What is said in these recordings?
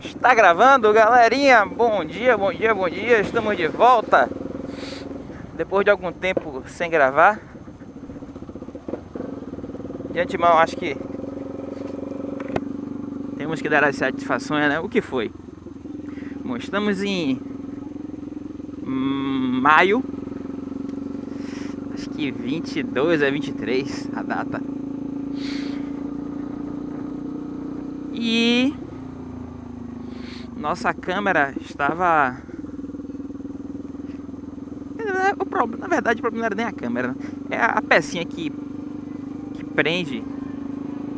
Está gravando, galerinha? Bom dia, bom dia, bom dia. Estamos de volta. Depois de algum tempo sem gravar. De antemão, acho que temos que dar as satisfações, né? O que foi? Bom, estamos em maio. Acho que 22 a 23 a data. E nossa câmera estava o problema, na verdade o problema não era nem a câmera, né? é a pecinha que que prende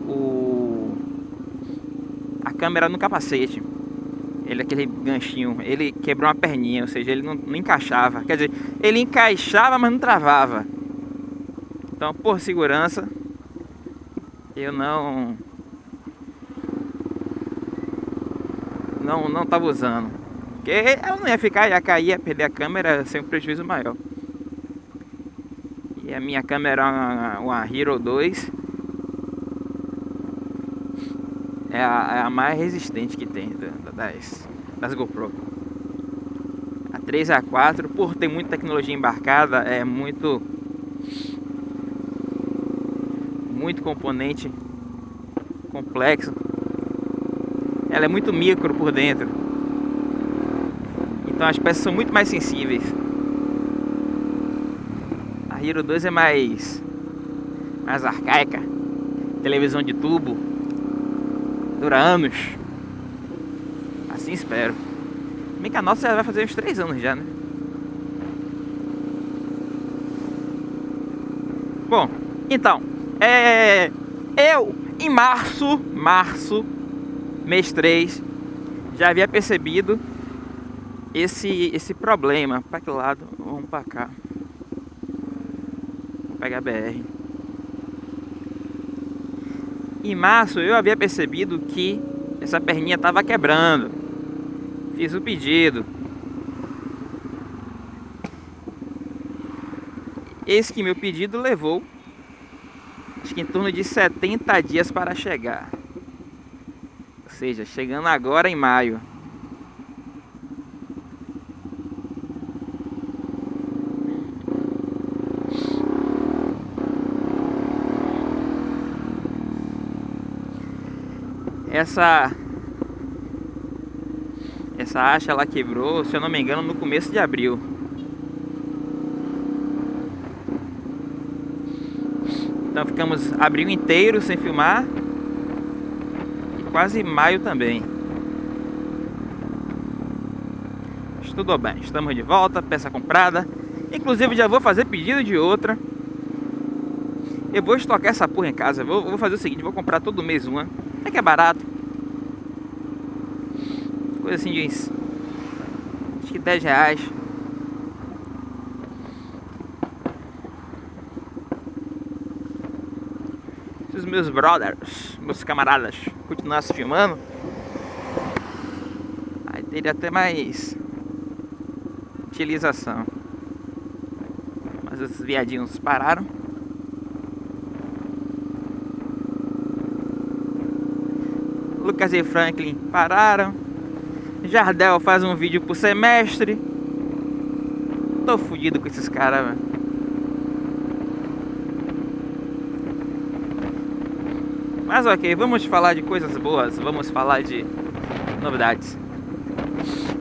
o a câmera no capacete. Ele aquele ganchinho, ele quebrou uma perninha, ou seja, ele não, não encaixava. Quer dizer, ele encaixava, mas não travava. Então, por segurança, eu não não não tava usando. Porque ela não ia ficar, ia cair, ia perder a câmera sem um prejuízo maior. E a minha câmera é uma, uma Hero 2. É a, é a, mais resistente que tem das, das GoPro. A 3 a 4, por ter muita tecnologia embarcada, é muito muito componente complexo ela é muito micro por dentro. Então as peças são muito mais sensíveis. A Hero 2 é mais mais arcaica. Televisão de tubo. Dura anos. Assim espero. Bem que a nossa vai fazer uns 3 anos já, né? Bom, então, é, eu em março, março mês 3, já havia percebido esse, esse problema. Para que lado? Vamos para cá. Vou pegar a BR. Em março eu havia percebido que essa perninha estava quebrando. Fiz o pedido. Esse que meu pedido levou acho que em torno de 70 dias para chegar seja, chegando agora em maio. Essa essa acha ela quebrou, se eu não me engano, no começo de abril. Então ficamos abril inteiro sem filmar quase maio também. Tudo bem, estamos de volta, peça comprada. Inclusive já vou fazer pedido de outra. Eu vou estocar essa porra em casa. Vou, vou fazer o seguinte, vou comprar todo mês uma. É que é barato. Coisa assim de acho que 10 reais. Os meus brothers, meus camaradas continuasse filmando, aí teria até mais utilização. Mas os viadinhos pararam. Lucas e Franklin pararam. Jardel faz um vídeo por semestre. Tô fudido com esses caras, velho. Mas ok, vamos falar de coisas boas, vamos falar de novidades.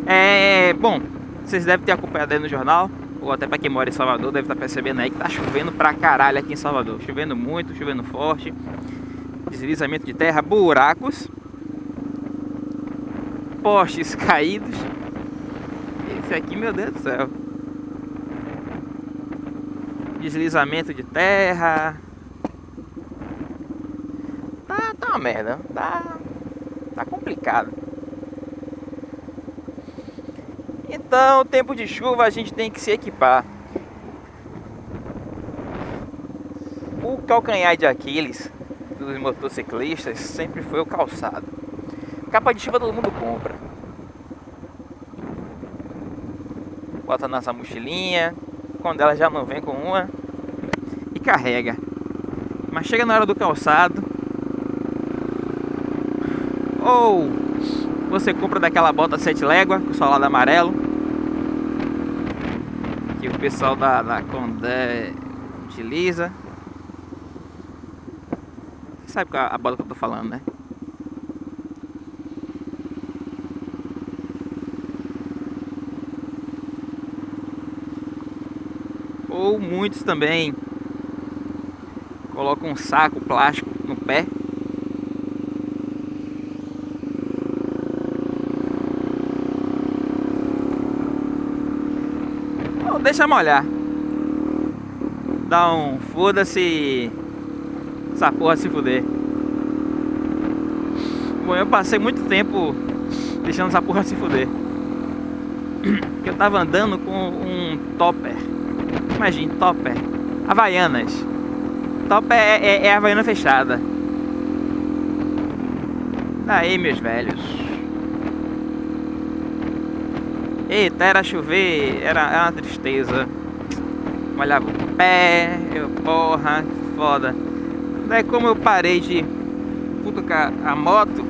É, bom, vocês devem ter acompanhado aí no jornal, ou até para quem mora em Salvador, deve estar tá percebendo aí que tá chovendo pra caralho aqui em Salvador. Chovendo muito, chovendo forte, deslizamento de terra, buracos, postes caídos. Esse aqui, meu Deus do céu. Deslizamento de terra, merda. Tá, tá complicado. Então, tempo de chuva a gente tem que se equipar. O calcanhar de Aquiles dos motociclistas sempre foi o calçado. Capa de chuva todo mundo compra. Bota nossa mochilinha, quando ela já não vem com uma e carrega. Mas chega na hora do calçado, ou Você compra daquela bota sete légua, com o solado amarelo. Que o pessoal da, da Condé utiliza. Você sabe qual é a bota que eu tô falando, né? Ou muitos também colocam um saco plástico no pé deixa molhar. Dá um foda-se essa porra se fuder. Bom, eu passei muito tempo deixando essa porra se fuder. Eu tava andando com um topper. Imagine, topper. Havaianas. Topper é, é, é Havaiana fechada. Aí, meus velhos. Eita, era chover, era, era uma tristeza. Molhava o pé, eu, porra, foda. Daí como eu parei de cutucar a moto,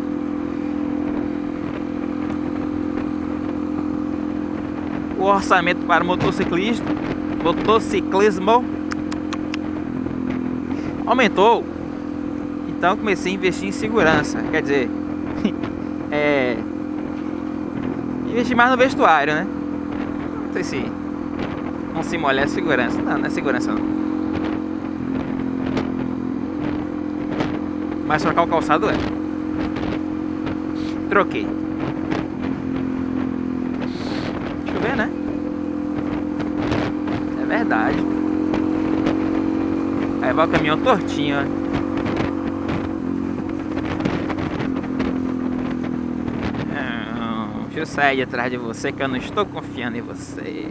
o orçamento para motociclista, motociclismo aumentou. Então comecei a investir em segurança. Quer dizer, é, investir mais no vestuário, né? Não sei se não se molhar é segurança. Não, não é segurança não. Mas trocar o calçado é. Troquei. Deixa eu ver, né? É verdade. Aí vai o caminhão tortinho, ó. Eu sair atrás de você que eu não estou confiando em você.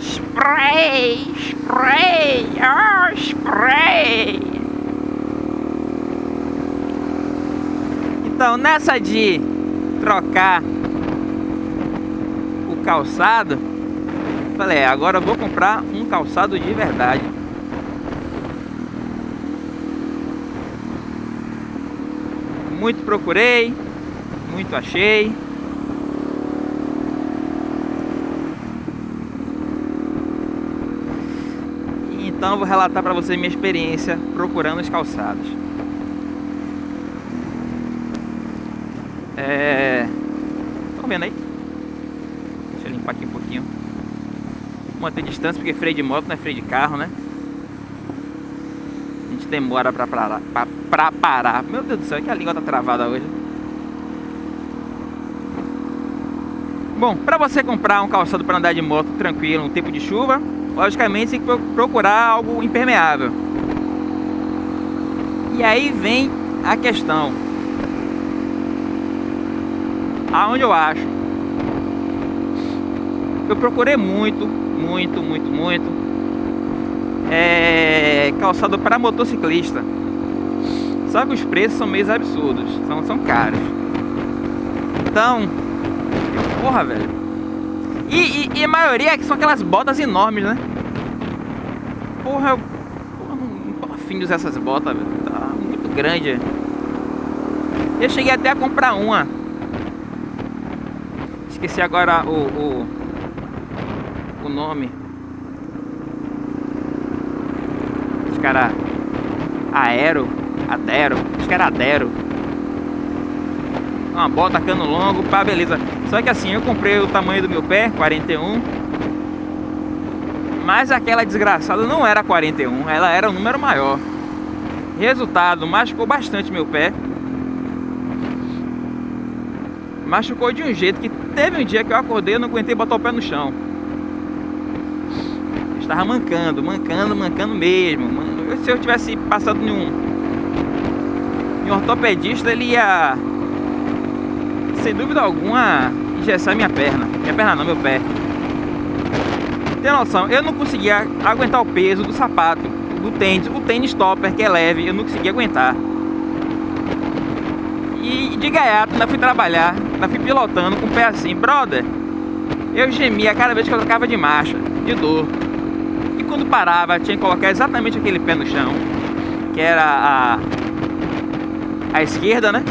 Spray! Spray! Oh, spray! Então, nessa de trocar o calçado, falei, é, agora eu vou comprar um calçado de verdade. Muito procurei, muito achei. Então vou relatar para vocês minha experiência procurando os calçados. É... Estão vendo aí? Deixa eu limpar aqui um pouquinho. Manter distância porque freio de moto não é freio de carro, né? Gente demora para parar, pra pra parar. Meu Deus do céu, é que a língua tá travada hoje. Bom, para você comprar um calçado para andar de moto tranquilo no tempo de chuva, logicamente tem que procurar algo impermeável. E aí vem a questão. Aonde eu acho? Eu procurei muito, muito, muito, muito é, calçado para motociclista. Só que os preços são meio absurdos, são, são caros. Então, porra, velho. E, e, e, a maioria é são aquelas botas enormes, né? Porra, eu porra, não, tô afim de usar essas botas, velho. Tá muito grande. Eu cheguei até a comprar uma. Esqueci agora o, o, o nome. Os caras aero Adero, que era Adero. Uma bota cano longo, pá, beleza. Só que assim, eu comprei o tamanho do meu pé, 41. Mas aquela desgraçada não era 41, ela era um número maior. Resultado, machucou bastante meu pé. Machucou de um jeito que teve um dia que eu acordei e não aguentei botar o pé no chão. Estava mancando, mancando, mancando mesmo. Se eu tivesse passado em um e um ortopedista ele ia, sem dúvida alguma, engessar minha perna. Minha perna não, meu pé. Tem noção, eu não conseguia aguentar o peso do sapato, do tênis, o tênis topper que é leve, eu não conseguia aguentar. E de gaiato ainda fui trabalhar, ainda fui pilotando com o pé assim, brother. Eu gemia cada vez que eu trocava de marcha, de dor. Quando parava, tinha que colocar exatamente aquele pé no chão que era a, a esquerda, né?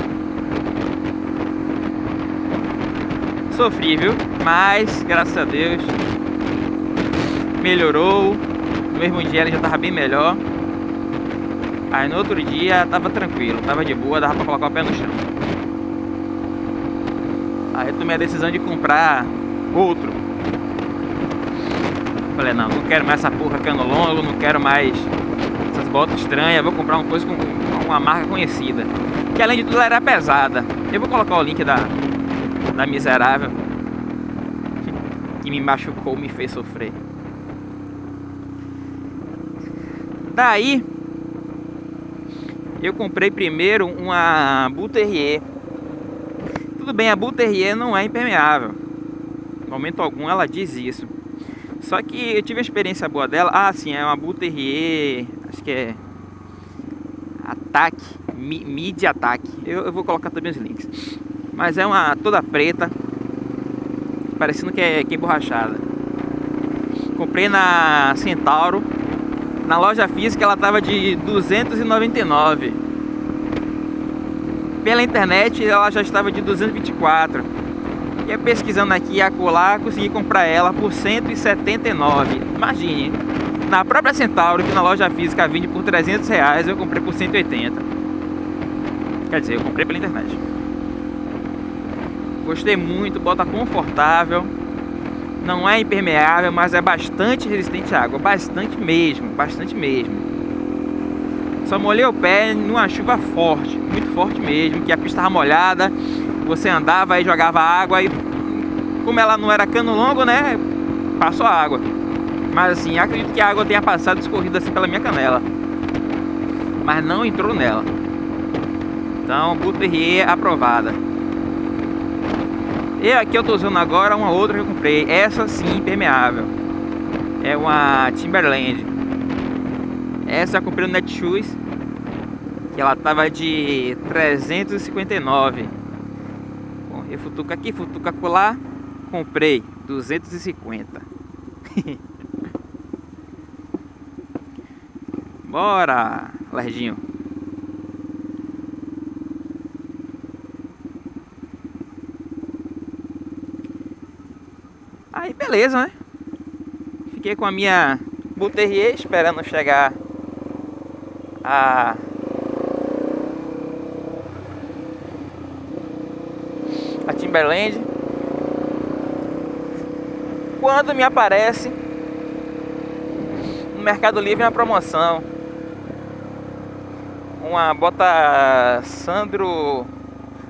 Sofri, viu? Mas, graças a Deus, melhorou. No mesmo dia ele já tava bem melhor. Aí no outro dia tava tranquilo, tava de boa, dava pra colocar o pé no chão. Aí eu tomei a decisão de comprar outro. Falei, não, não quero mais essa porra cano longo, não quero mais essas botas estranhas, vou comprar uma coisa com uma marca conhecida. Que além de tudo ela era pesada. Eu vou colocar o link da, da miserável que me machucou, me fez sofrer. Daí eu comprei primeiro uma Buterrier. Tudo bem, a Buterrier não é impermeável. No momento algum ela diz isso. Só que eu tive uma experiência boa dela. Ah, sim, é uma Buterrier, acho que é Ataque, Mid Ataque. Eu, eu vou colocar também os links. Mas é uma toda preta, parecendo que é, que é borrachada. Comprei na Centauro. Na loja física ela tava de 299. Pela internet ela já estava de 224. E pesquisando aqui a colar, consegui comprar ela por 179. Imagine, na própria Centauro, que na loja física vende por 300 reais, eu comprei por 180. Quer dizer, eu comprei pela internet. Gostei muito, bota confortável. Não é impermeável, mas é bastante resistente à água. Bastante mesmo, bastante mesmo. Só molhei o pé numa chuva forte, muito forte mesmo, que a pista estava molhada. Você andava e jogava água e como ela não era cano longo, né? Passou a água. Mas assim, acredito que a água tenha passado escorrida assim pela minha canela. Mas não entrou nela. Então, Buterrier aprovada. E aqui eu tô usando agora uma outra que eu comprei. Essa sim, impermeável. É uma Timberland. Essa eu comprei no Netshoes. Que ela tava de 359. Eu futuca aqui, futuca colar. Comprei 250. Bora, Lerdinho. Aí beleza, né? Fiquei com a minha Buterrier esperando chegar a a Timberland. Quando me aparece no Mercado Livre uma promoção. Uma bota Sandro,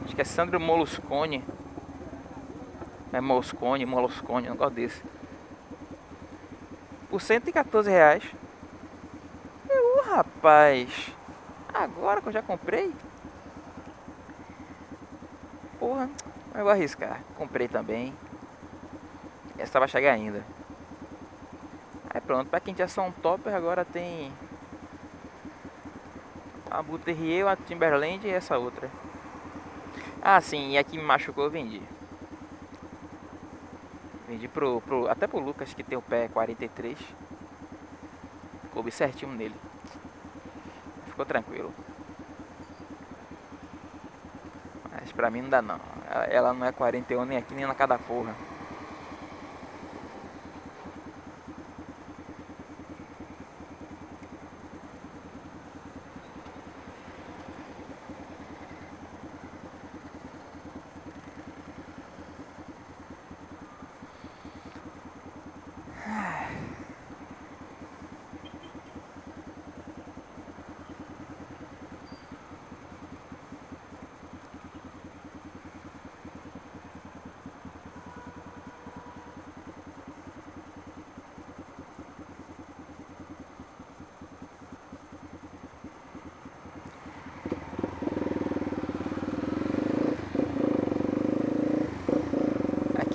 acho que é Sandro Moluscone é Moscone, Moloscone, um negócio desse. Por 114 reais. Eu, rapaz. Agora que eu já comprei. Porra, eu vou arriscar. Comprei também. Essa vai chegar ainda. Aí pronto, pra quem tinha só um topper, agora tem a Buterrier, a Timberland e essa outra. Ah sim, e aqui me machucou eu vendi. Vendi pro, pro, até pro Lucas que tem o pé 43. Coube certinho nele. Ficou tranquilo. Mas pra mim não dá não. Ela, não é 41 nem aqui nem na cada porra.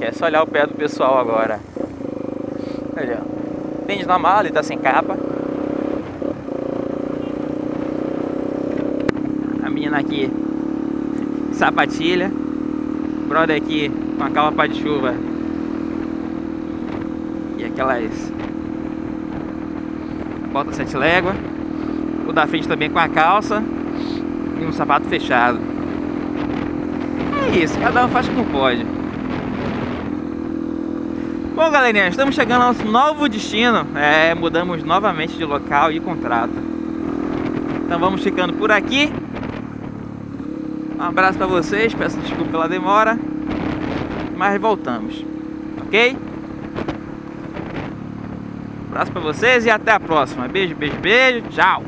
Aqui é só olhar o pé do pessoal agora. Olha, tênis normal, ele tá sem capa. A menina aqui, sapatilha. Brother aqui com a capa de chuva. E aquelas bota sete légua. O da frente também com a calça e um sapato fechado. É isso, cada um faz como pode. Bom, galerinha, estamos chegando ao nosso novo destino. É, mudamos novamente de local e contrato. Então vamos ficando por aqui. Um abraço para vocês, peço desculpa pela demora. Mas voltamos, ok? Um abraço para vocês e até a próxima. Beijo, beijo, beijo. Tchau.